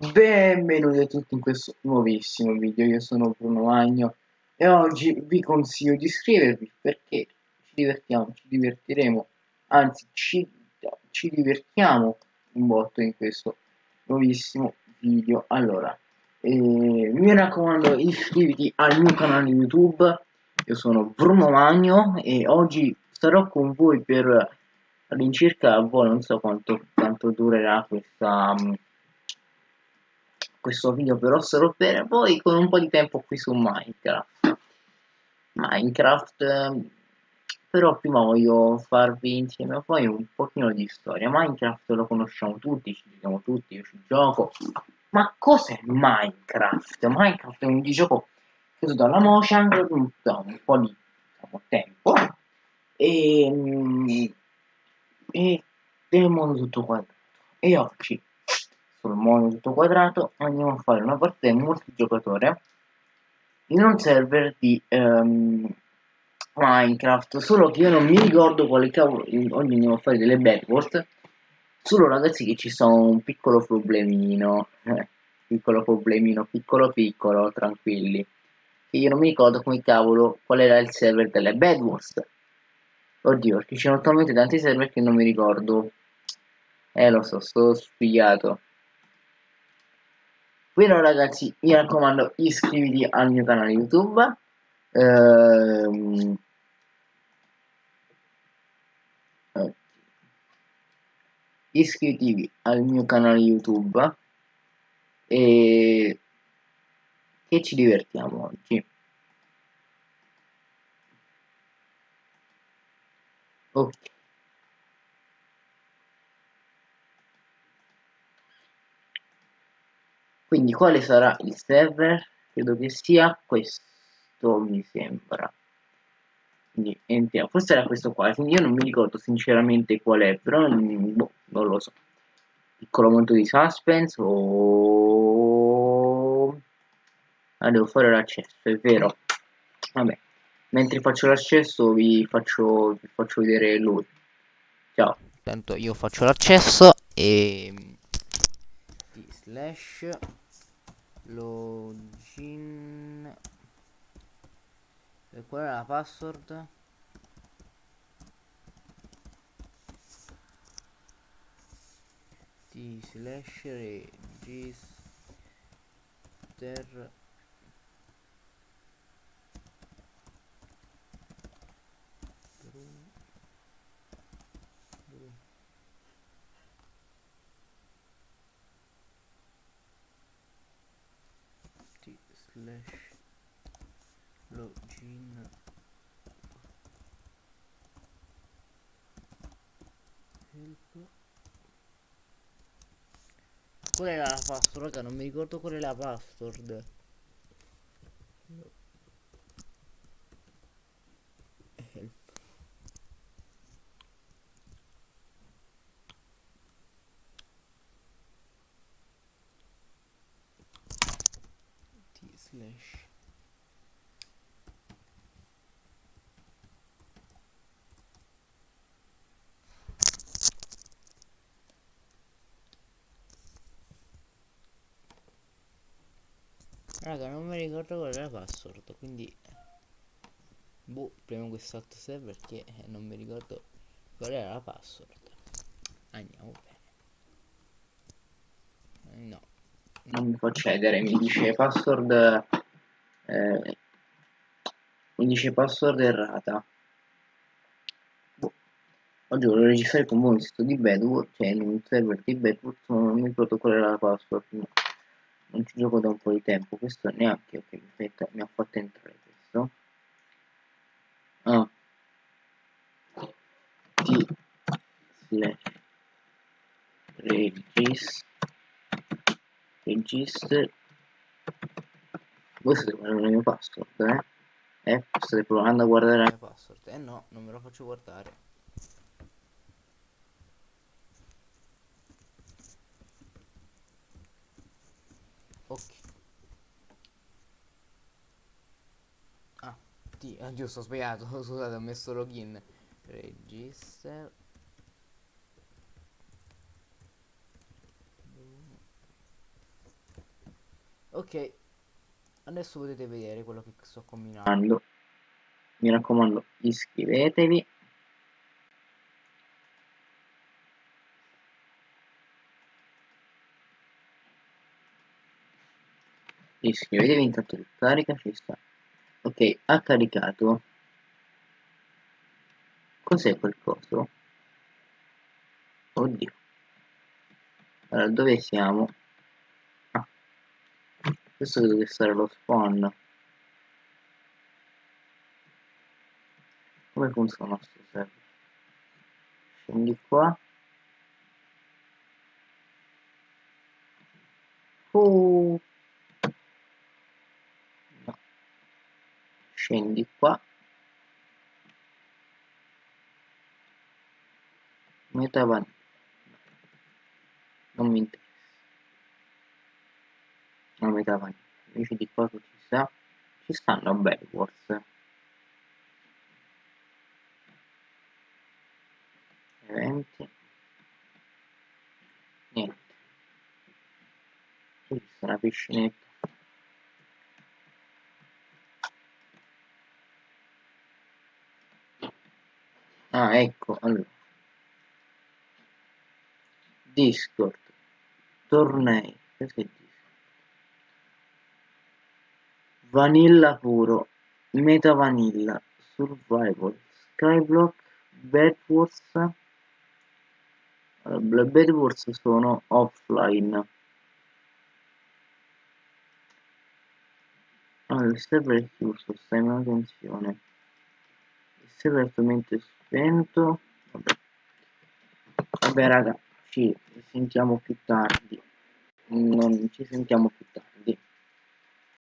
Benvenuti a tutti in questo nuovissimo video, io sono Bruno Magno e oggi vi consiglio di iscrivervi perché ci divertiamo, ci divertiremo, anzi ci, ci divertiamo un botto in questo nuovissimo video. Allora, eh, mi raccomando iscriviti al mio canale YouTube, io sono Bruno Magno e oggi starò con voi per all'incirca, boh, non so quanto, quanto durerà questa questo video però sarò per voi con un po' di tempo qui su Minecraft. Minecraft ehm, però prima voglio farvi insieme a voi un pochino di storia. Minecraft lo conosciamo tutti, ci giochiamo tutti, io ci gioco. Ma cos'è Minecraft? Minecraft è un videogioco preso dalla Mojang da un po' di diciamo, tempo e, ehm, e del mondo tutto quanto. E oggi tutto quadrato andiamo a fare una partita multigiocatore in un server di um, Minecraft. Solo che io non mi ricordo quale cavolo oggi andiamo a fare delle backward solo ragazzi che ci sono un piccolo problemino eh, piccolo problemino piccolo piccolo tranquilli. Che io non mi ricordo come cavolo qual era il server delle Bedwars oddio perché ci sono talmente tanti server che non mi ricordo. Eh lo so sto spigliato Bene ragazzi, mi raccomando iscriviti al mio canale YouTube. Ehm... Iscrivetevi al mio canale YouTube e che ci divertiamo oggi. Ok. Quindi quale sarà il server? Credo che sia questo mi sembra. Quindi entriamo. Forse era questo qua quindi io non mi ricordo sinceramente qual è però boh, non lo so. Piccolo momento di suspense o ah, devo fare l'accesso è vero. Vabbè mentre faccio l'accesso vi faccio vi faccio vedere lui. Ciao. Intanto io faccio l'accesso e slash login e qual è la password? T slash register slash login. Help. Qual era la password? Raga non mi ricordo qual è la password help slash Raga, non mi ricordo qual è la password, quindi boh, premo quest'altro server eh, non mi ricordo qual era la password. Andiamo bene. No, non mi può accedere, mi dice password eh, mi dice password errata. Boh. Oggi volevo registrare con voi sito di Bedwars, cioè in un server di Bedwars, ma non mi era la password. No. Non ci gioco da un po' di tempo, questo neanche, ok, aspetta, mi ha fatto entrare questo. Ah. T slash regis register voi state guardando il mio password eh? eh state provando a guardare la mia password. Eh no non me lo faccio guardare. Ok. Ah ah, giusto ho sbagliato scusate ho messo login. Register Ok, adesso potete vedere quello che sto combinando. Mi raccomando, iscrivetevi. Iscrivetevi intanto carica ci sta. Ok, ha caricato. Cos'è quel coso? Oddio. Allora, dove siamo? Questo deve essere lo spawn. Come funziona questo server? Scendi qua. Oh. No. Scendi qua. Meta vanilla. Non mi interessa. Non metà vanilla. Invece di cosa ci sta? Ci stanno forse. eventi niente qui sta una piscinetta ah ecco allora discord tornei questo è discord vanilla puro meta vanilla survival skyblock bedwars le Bedwars sono offline. Allora, il server è chiuso stai in manutenzione il server è attualmente spento. Vabbè, vabbè raga ci sentiamo più tardi. Non ci sentiamo più tardi